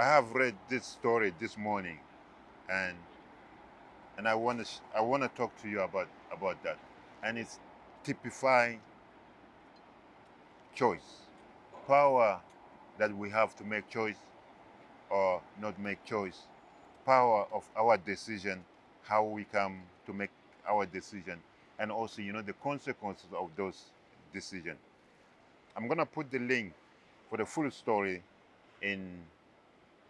I have read this story this morning, and and I want to I want to talk to you about about that, and it's typifying choice, power that we have to make choice or not make choice, power of our decision, how we come to make our decision, and also you know the consequences of those decisions. I'm gonna put the link for the full story in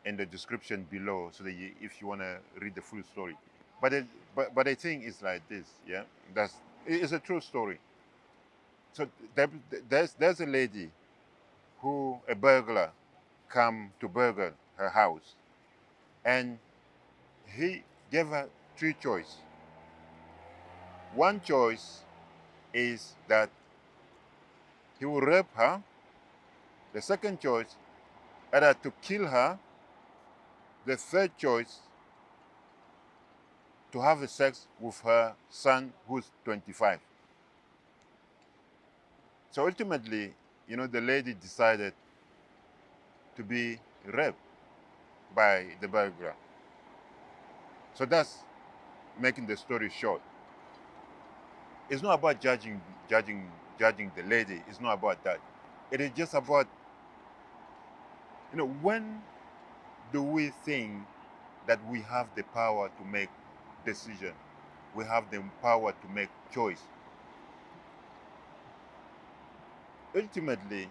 in the description below so that you, if you want to read the full story. But it, but but I think it's like this yeah? That's it's a true story. So there, there's there's a lady who a burglar come to burgle her house. And he gave her three choices one choice is that he will rape her. The second choice either to kill her the third choice, to have a sex with her son who's 25. So ultimately, you know, the lady decided to be raped by the burglar. So that's making the story short. It's not about judging, judging, judging the lady. It's not about that. It is just about, you know, when do we think that we have the power to make decision? We have the power to make choice. Ultimately,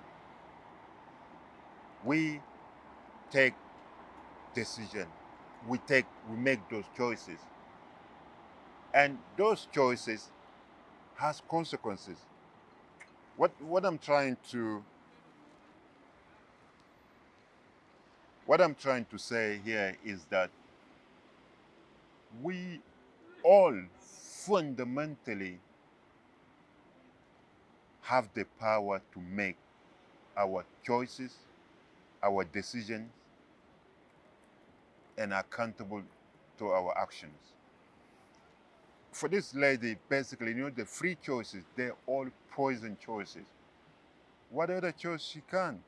we take decision. We take we make those choices. And those choices has consequences. What what I'm trying to What I'm trying to say here is that we all fundamentally have the power to make our choices, our decisions, and accountable to our actions. For this lady, basically, you know, the free choices, they're all poison choices. What other choice she can?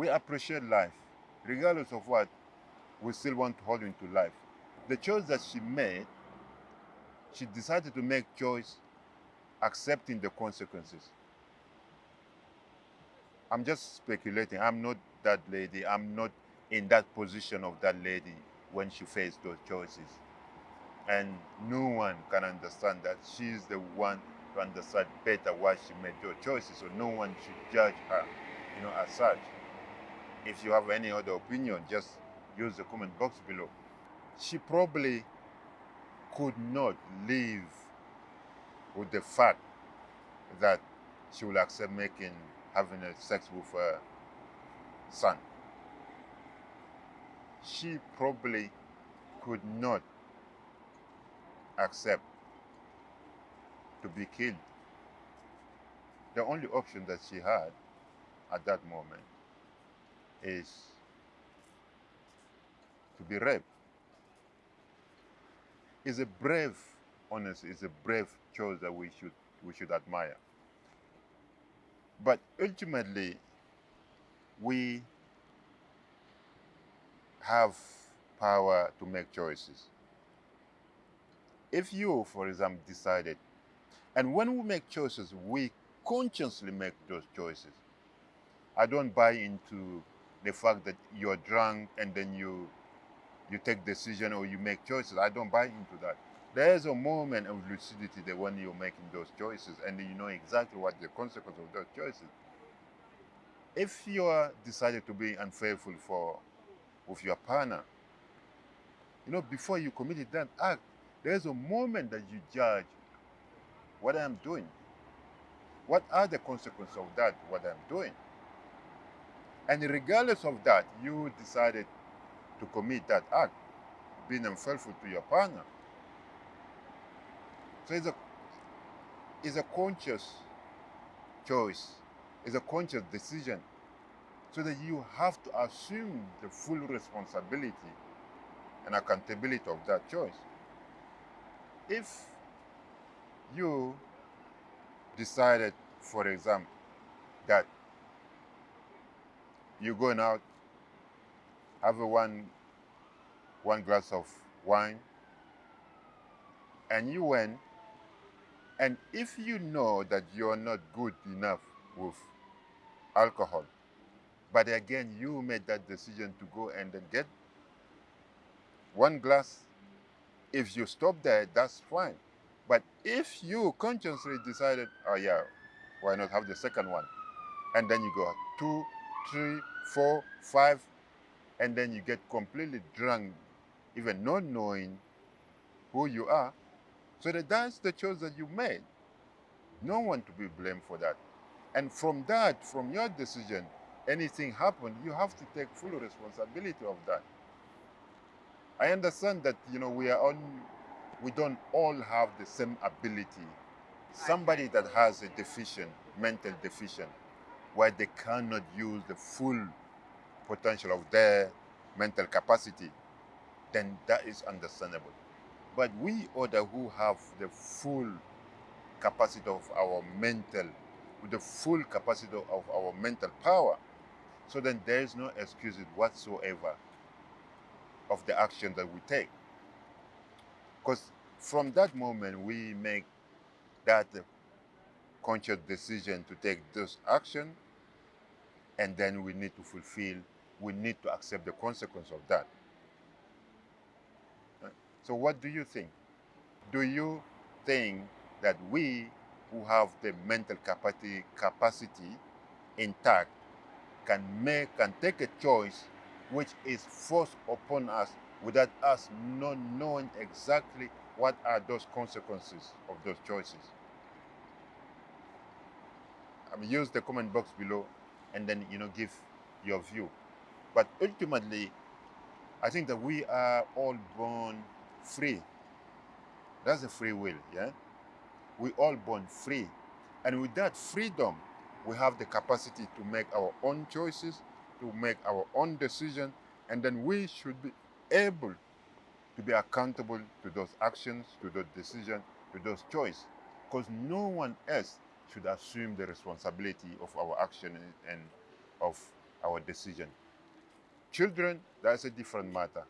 We appreciate life, regardless of what, we still want to hold into life. The choice that she made, she decided to make choice accepting the consequences. I'm just speculating. I'm not that lady. I'm not in that position of that lady when she faced those choices. And no one can understand that. She's the one to understand better why she made those choices. So no one should judge her, you know, as such. If you have any other opinion, just use the comment box below. She probably could not live with the fact that she will accept making having a sex with her son. She probably could not accept to be killed. The only option that she had at that moment is to be raped. It's a brave, honest, it's a brave choice that we should we should admire. But ultimately, we have power to make choices. If you, for example, decided, and when we make choices, we consciously make those choices. I don't buy into the fact that you're drunk and then you you take decision or you make choices. I don't buy into that. There's a moment of lucidity that when you're making those choices and you know exactly what the consequence of those choices. If you are decided to be unfaithful for with your partner, you know, before you committed that act, there's a moment that you judge what I'm doing. What are the consequences of that, what I'm doing? And regardless of that, you decided to commit that act, being unfaithful to your partner. So it's a, it's a conscious choice, it's a conscious decision, so that you have to assume the full responsibility and accountability of that choice. If you decided, for example, that you're going out, have a one, one glass of wine, and you went, and if you know that you're not good enough with alcohol, but again, you made that decision to go and then get one glass. If you stop there, that's fine. But if you consciously decided, oh yeah, why not have the second one? And then you go two, three, four, five, and then you get completely drunk, even not knowing who you are. So that that's the choice that you made. No one to be blamed for that. And from that, from your decision, anything happened, you have to take full responsibility of that. I understand that you know we are on we don't all have the same ability. Somebody that has a deficient, mental deficient, where they cannot use the full potential of their mental capacity, then that is understandable. But we other who have the full capacity of our mental, with the full capacity of our mental power, so then there is no excuses whatsoever of the action that we take. Because from that moment, we make that conscious decision to take this action, and then we need to fulfill, we need to accept the consequence of that. Uh, so, what do you think? Do you think that we who have the mental capacity, capacity intact can make can take a choice which is forced upon us without us not knowing exactly what are those consequences of those choices. Use the comment box below and then, you know, give your view. But ultimately, I think that we are all born free. That's a free will, yeah? We all born free. And with that freedom, we have the capacity to make our own choices, to make our own decisions, and then we should be able to be accountable to those actions, to those decisions, to those choices, because no one else should assume the responsibility of our action and of our decision. Children, that's a different matter.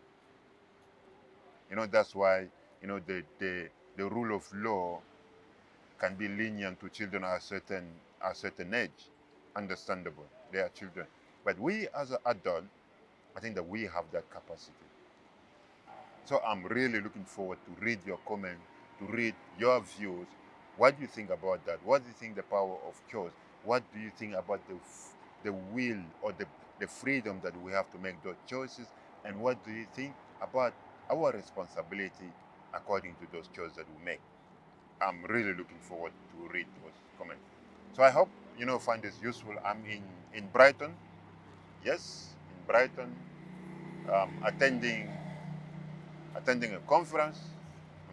You know, that's why, you know, the, the, the rule of law can be lenient to children at a certain, at a certain age. Understandable, they are children. But we as an adult, I think that we have that capacity. So I'm really looking forward to read your comment, to read your views. What do you think about that? What do you think the power of choice? What do you think about the, the will or the, the freedom that we have to make those choices? And what do you think about our responsibility according to those choices that we make? I'm really looking forward to read those comments. So I hope you know find this useful. I'm in, in Brighton. Yes, in Brighton, um, attending attending a conference.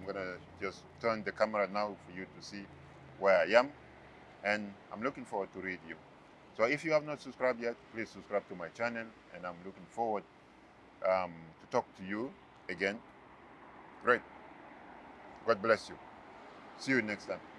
Gonna just turn the camera now for you to see where I am. And I'm looking forward to read you. So if you have not subscribed yet, please subscribe to my channel. And I'm looking forward um, to talk to you again. Great. God bless you. See you next time.